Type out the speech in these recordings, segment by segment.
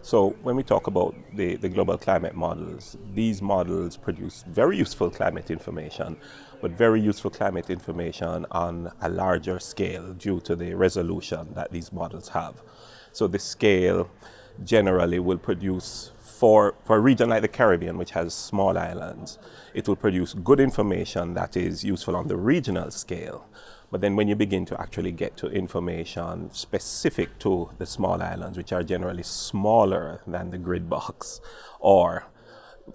So when we talk about the, the global climate models, these models produce very useful climate information, but very useful climate information on a larger scale due to the resolution that these models have. So the scale generally will produce for, for a region like the Caribbean, which has small islands, it will produce good information that is useful on the regional scale. But then when you begin to actually get to information specific to the small islands, which are generally smaller than the grid box, or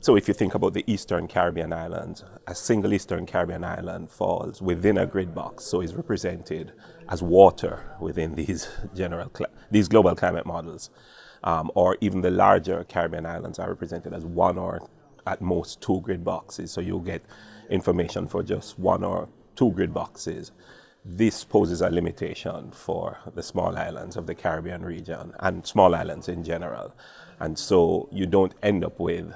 so if you think about the Eastern Caribbean islands, a single Eastern Caribbean island falls within a grid box, so is represented as water within these general, these global climate models. Um, or even the larger Caribbean islands are represented as one or at most two grid boxes. So you'll get information for just one or two grid boxes this poses a limitation for the small islands of the Caribbean region and small islands in general. And so you don't end up with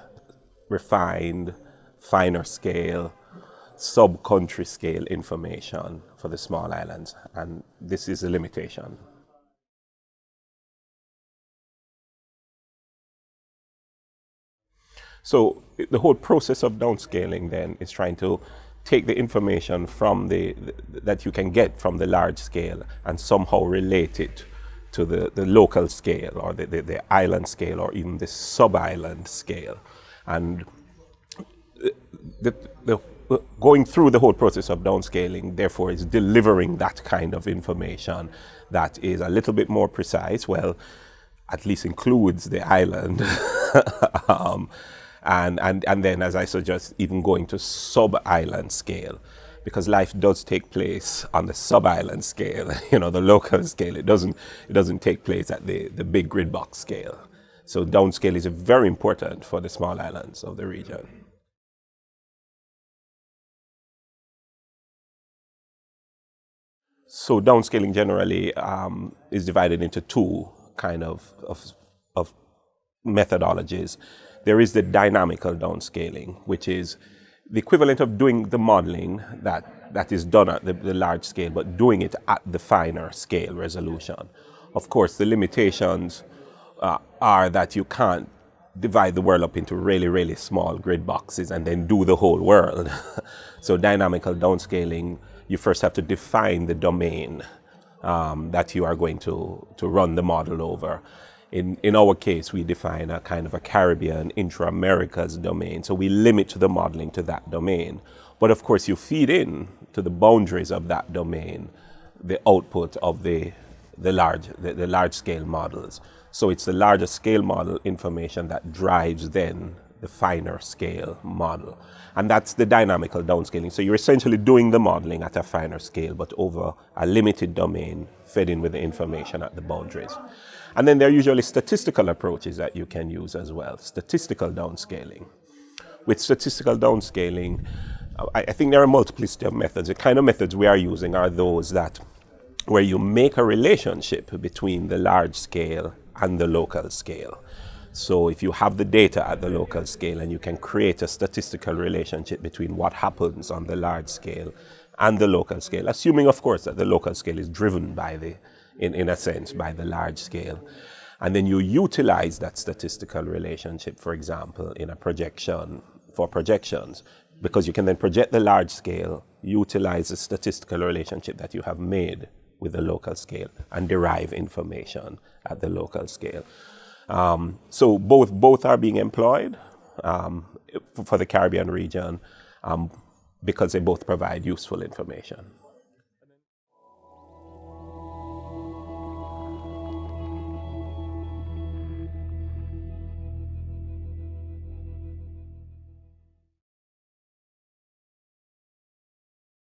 refined, finer scale, sub-country scale information for the small islands. And this is a limitation. So the whole process of downscaling then is trying to take the information from the, that you can get from the large scale and somehow relate it to the, the local scale or the, the, the island scale or even the sub-island scale. And the, the, going through the whole process of downscaling, therefore, is delivering that kind of information that is a little bit more precise, well, at least includes the island. um, and, and, and then, as I suggest, even going to sub-island scale because life does take place on the sub-island scale, you know, the local scale. It doesn't, it doesn't take place at the, the big grid box scale. So downscale is very important for the small islands of the region. So downscaling generally um, is divided into two kind of, of, of methodologies there is the dynamical downscaling, which is the equivalent of doing the modeling that, that is done at the, the large scale, but doing it at the finer scale resolution. Of course, the limitations uh, are that you can't divide the world up into really, really small grid boxes and then do the whole world. so dynamical downscaling, you first have to define the domain um, that you are going to, to run the model over. In, in our case, we define a kind of a Caribbean intra-Americas domain. So we limit the modeling to that domain. But of course, you feed in to the boundaries of that domain the output of the, the, large, the, the large scale models. So it's the larger scale model information that drives then the finer scale model. And that's the dynamical downscaling. So you're essentially doing the modeling at a finer scale, but over a limited domain fed in with the information at the boundaries. And then there are usually statistical approaches that you can use as well, statistical downscaling. With statistical downscaling, I, I think there are multiplicity of methods. The kind of methods we are using are those that where you make a relationship between the large scale and the local scale. So if you have the data at the local scale and you can create a statistical relationship between what happens on the large scale and the local scale, assuming of course that the local scale is driven by the in, in a sense, by the large scale. And then you utilize that statistical relationship, for example, in a projection for projections, because you can then project the large scale, utilize the statistical relationship that you have made with the local scale and derive information at the local scale. Um, so both, both are being employed um, for the Caribbean region um, because they both provide useful information.